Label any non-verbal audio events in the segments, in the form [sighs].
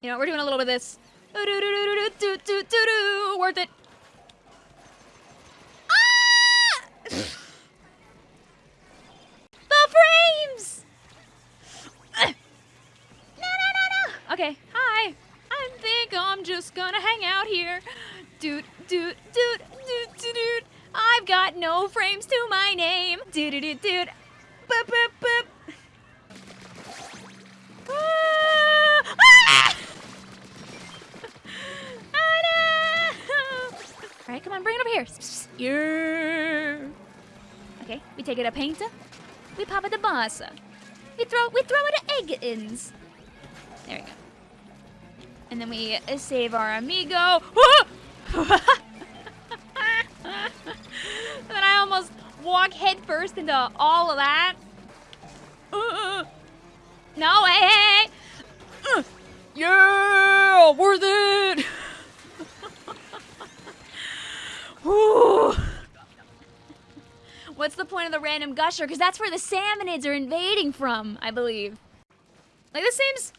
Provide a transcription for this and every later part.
You know, we're doing a little bit of this. Worth it. Ah! [sighs] the frames! [sighs] No, no, no, no. Okay, hi. I think I'm just gonna hang out here. Doot, doot, doot, doot, doot, doot. I've got no frames to my name. Doot, doot, doot. Boop, boop, boop. On, bring it over here. Yeah. Okay, we take it a painter. We pop it a bossa. We throw we throw it a egg ins. There we go. And then we save our amigo. and [laughs] then I almost walk headfirst into all of that. No way! Yeah, worth it. The point of the random gusher? Because that's where the salmonids are invading from, I believe. Like this seems,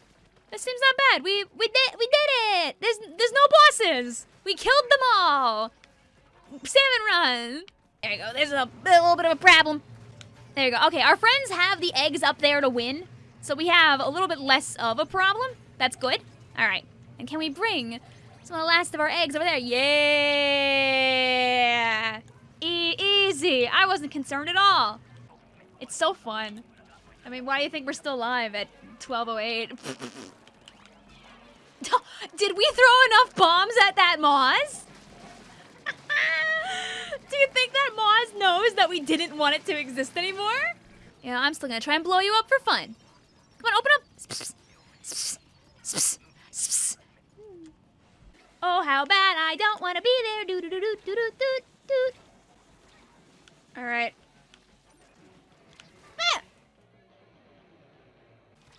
this seems not bad. We we did we did it. There's there's no bosses. We killed them all. Salmon run. There you go. There's a, a little bit of a problem. There you go. Okay, our friends have the eggs up there to win, so we have a little bit less of a problem. That's good. All right. And can we bring some of the last of our eggs over there? Yeah. I wasn't concerned at all. It's so fun. I mean, why do you think we're still alive at 1208? [laughs] Did we throw enough bombs at that Maws? [laughs] do you think that Maws knows that we didn't want it to exist anymore? Yeah, I'm still gonna try and blow you up for fun. Come on, open up. Oh, how bad I don't want to be there. Doo doo doo doo doo doo doo doo. All right. Ah!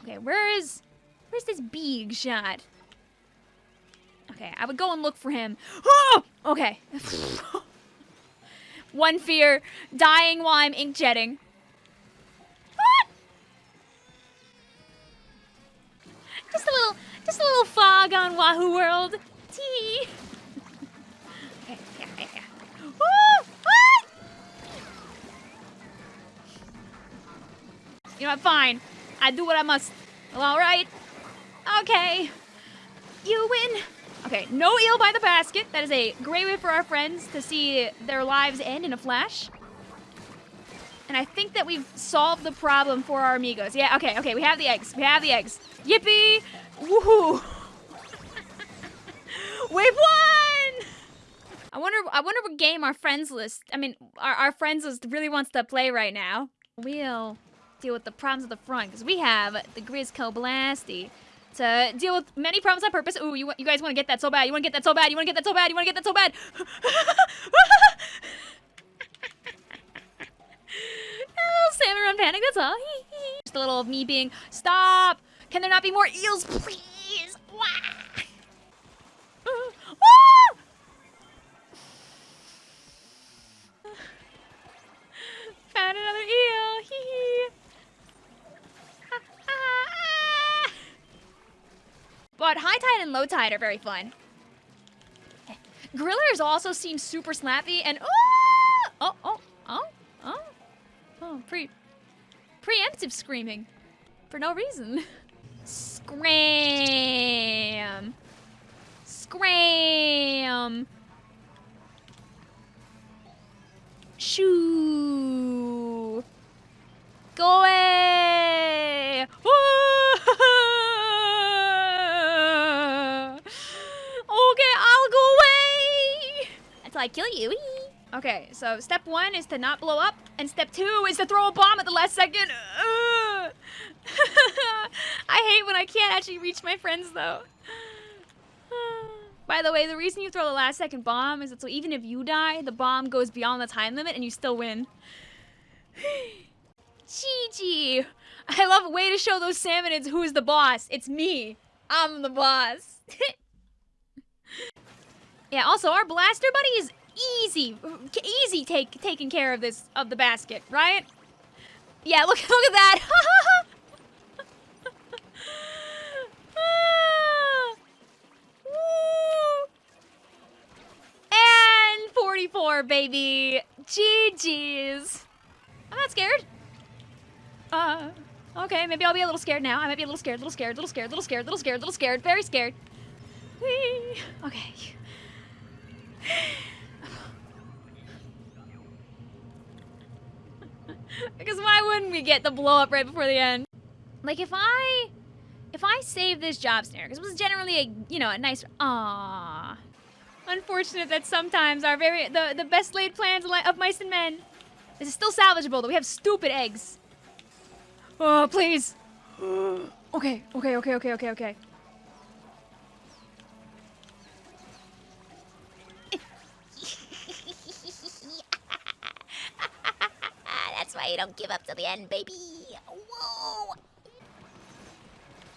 Okay, where is where's this big shot? Okay, I would go and look for him. Oh! Okay. [laughs] One fear, dying while I'm ink jetting. Ah! Just a little, just a little fog on Wahoo World. You know? Fine. I do what I must. All right. Okay. You win. Okay, no eel by the basket. That is a great way for our friends to see their lives end in a flash. And I think that we've solved the problem for our amigos. Yeah, okay, okay, we have the eggs. We have the eggs. Yippee! Woohoo! [laughs] We've won! I wonder I wonder what game our friends list, I mean, our, our friends list really wants to play right now. We'll deal with the problems at the front, because we have the Grizzco Blasty to deal with many problems on purpose. Ooh, you, you guys want to get that so bad. You want to get that so bad. You want to get that so bad. You want to get that so bad. [laughs] oh, salmon run panic, that's all. [laughs] Just a little of me being, stop. Can there not be more eels, please? Tide and low tide are very fun. Grillers also seem super snappy and oh oh oh oh oh oh pre preemptive screaming for no reason. Scram. Scram. Shoo. Until I kill you. Okay, so step one is to not blow up, and step two is to throw a bomb at the last second. [laughs] I hate when I can't actually reach my friends, though. By the way, the reason you throw the last second bomb is that so even if you die, the bomb goes beyond the time limit and you still win. [sighs] GG. I love a way to show those salmonids who's the boss. It's me. I'm the boss. [laughs] Yeah, also our blaster buddy is easy, easy take taking care of this, of the basket, right? Yeah, look, [laughs] look at that. [laughs] and 44, baby. GG's. I'm not scared. Uh, okay, maybe I'll be a little scared now. I might be a little scared, little scared, little scared, little scared, little scared, little scared, very scared. Whee. Okay. [laughs] because why wouldn't we get the blow up right before the end? Like if I, if I save this job snare, because it was generally a, you know, a nice, ah. Unfortunate that sometimes our very, the, the best laid plans of mice and men, this is still salvageable, though we have stupid eggs. Oh, please. [gasps] okay, okay, okay, okay, okay, okay. You don't give up till the end, baby. Whoa!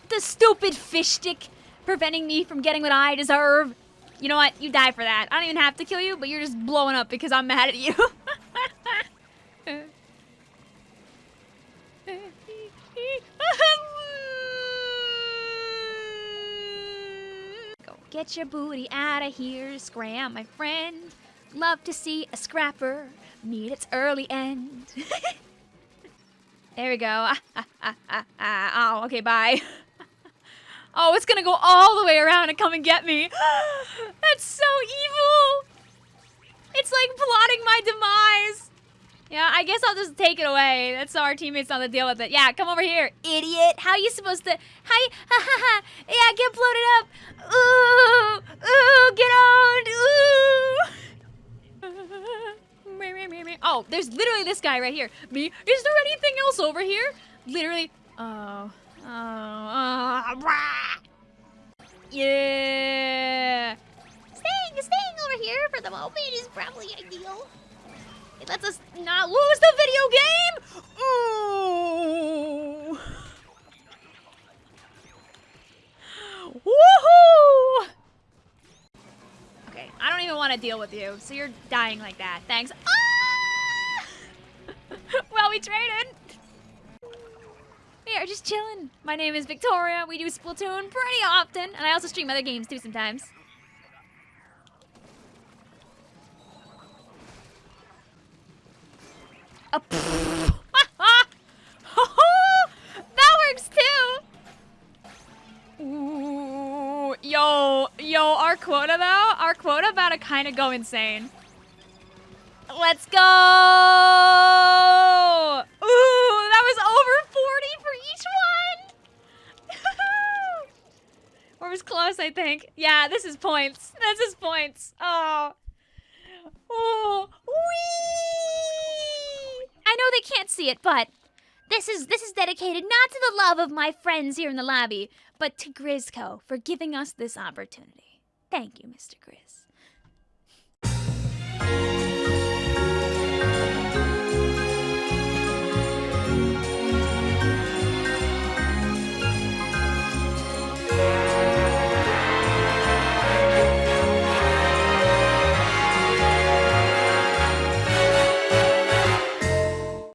The stupid fish stick preventing me from getting what I deserve. You know what? You die for that. I don't even have to kill you, but you're just blowing up because I'm mad at you. [laughs] Go get your booty out of here, scram, my friend. Love to see a scrapper meet its early end. [laughs] there we go. [laughs] oh, okay, bye. [laughs] oh, it's gonna go all the way around and come and get me. [gasps] That's so evil. It's like plotting my demise. Yeah, I guess I'll just take it away. That's our teammates on the deal with it. Yeah, come over here, idiot. How are you supposed to? You? Ha ha ha. Yeah, get bloated up. Ooh, ooh, get on. Ooh. [laughs] Oh, there's literally this guy right here. Me. Is there anything else over here? Literally. Oh. Oh. oh. Yeah. Staying, staying over here for the moment is probably ideal. It lets us not lose the video game! Ooh! Woohoo! Okay, I don't even want to deal with you, so you're dying like that. Thanks. Ah! We traded. We are just chilling. My name is Victoria. We do Splatoon pretty often, and I also stream other games too sometimes. Oh. A [laughs] that works too. Ooh, yo, yo, our quota though, our quota about to kind of go insane. Let's go! Ooh, that was over 40 for each one. or was close, I think. Yeah, this is points. This is points. Oh. Oh, wee! I know they can't see it, but this is this is dedicated not to the love of my friends here in the lobby, but to Grizzco for giving us this opportunity. Thank you, Mr. Grizz.